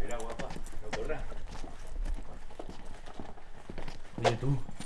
Mira, guapa, no corra. Oye, tú.